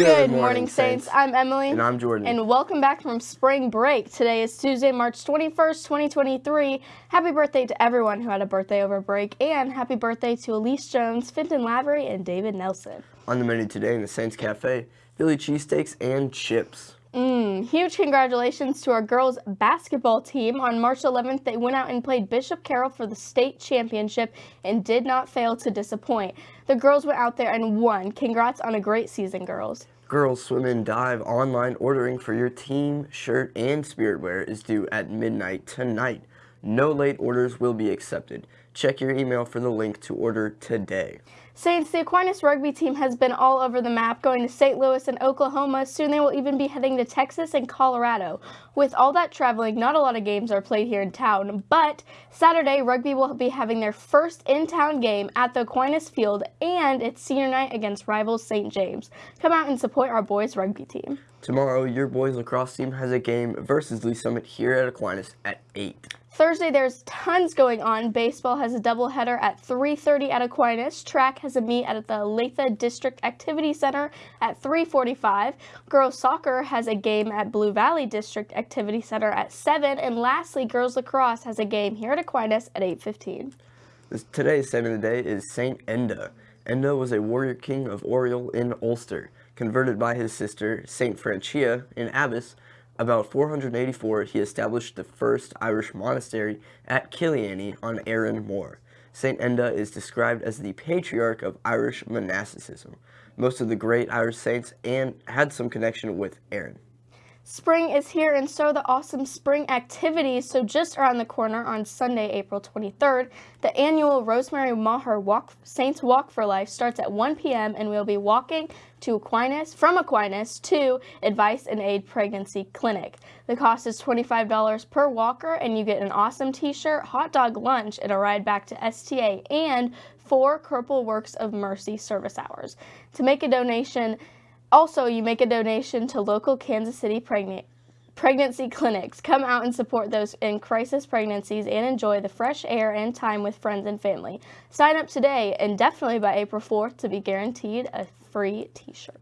Good, morning, Saints. I'm Emily. And I'm Jordan. And welcome back from spring break. Today is Tuesday, March 21st, 2023. Happy birthday to everyone who had a birthday over break, and happy birthday to Elise Jones, Finton Lavery, and David Nelson. On the menu today in the Saints Cafe, Philly cheesesteaks and chips. Mm, huge congratulations to our girls basketball team. On March 11th, they went out and played Bishop Carroll for the state championship and did not fail to disappoint. The girls went out there and won. Congrats on a great season, girls. Girls Swim and Dive online ordering for your team shirt and spirit wear is due at midnight tonight. No late orders will be accepted. Check your email for the link to order today. Saints, the Aquinas rugby team has been all over the map, going to St. Louis and Oklahoma. Soon they will even be heading to Texas and Colorado. With all that traveling, not a lot of games are played here in town, but Saturday, rugby will be having their first in-town game at the Aquinas Field, and it's senior night against rivals St. James. Come out and support our boys rugby team. Tomorrow, your boys lacrosse team has a game versus Lee Summit here at Aquinas at 8. Thursday, there's tons going on. Baseball has a doubleheader at 3.30 at Aquinas. Track has a meet at the Olathe District Activity Center at 3.45. Girls soccer has a game at Blue Valley District Activity Center at 7. And lastly, girls lacrosse has a game here at Aquinas at 8.15. Today's saint of the day is Saint Enda. Enda was a warrior king of Oriel in Ulster. Converted by his sister, Saint Fanchea, in Abbas, about 484, he established the first Irish monastery at Killeany on Aran Mor. St. Enda is described as the patriarch of Irish monasticism. Most of the great Irish saints and had some connection with Aran. Spring is here and so the awesome spring activities. So just around the corner on Sunday, April 23rd, the annual Rosemary Maher Walk Saints Walk for Life starts at 1 p.m. and we'll be walking to Aquinas from Aquinas to Advice and Aid Pregnancy Clinic. The cost is $25 per walker and you get an awesome t-shirt, hot dog lunch, and a ride back to STA and four Corporal Works of Mercy service hours. To make a donation, also, you make a donation to local Kansas City pregnant pregnancy clinics. Come out and support those in crisis pregnancies and enjoy the fresh air and time with friends and family. Sign up today and definitely by April 4th to be guaranteed a free t-shirt.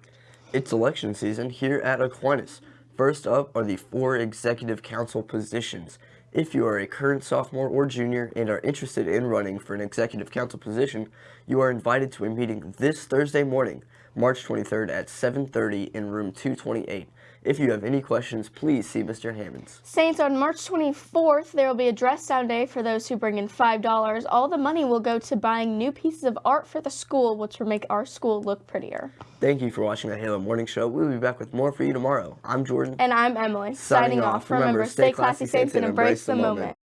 It's election season here at Aquinas. First up are the four executive council positions. If you are a current sophomore or junior and are interested in running for an executive council position, you are invited to a meeting this Thursday morning. March 23rd at 7.30 in room 228. If you have any questions, please see Mr. Hammonds. Saints, on March 24th, there will be a dress down day for those who bring in $5. All the money will go to buying new pieces of art for the school, which will make our school look prettier. Thank you for watching the Halo Morning Show. We'll be back with more for you tomorrow. I'm Jordan. And I'm Emily. Signing, Signing off. Remember, stay classy, Saints, and embrace the moment. moment.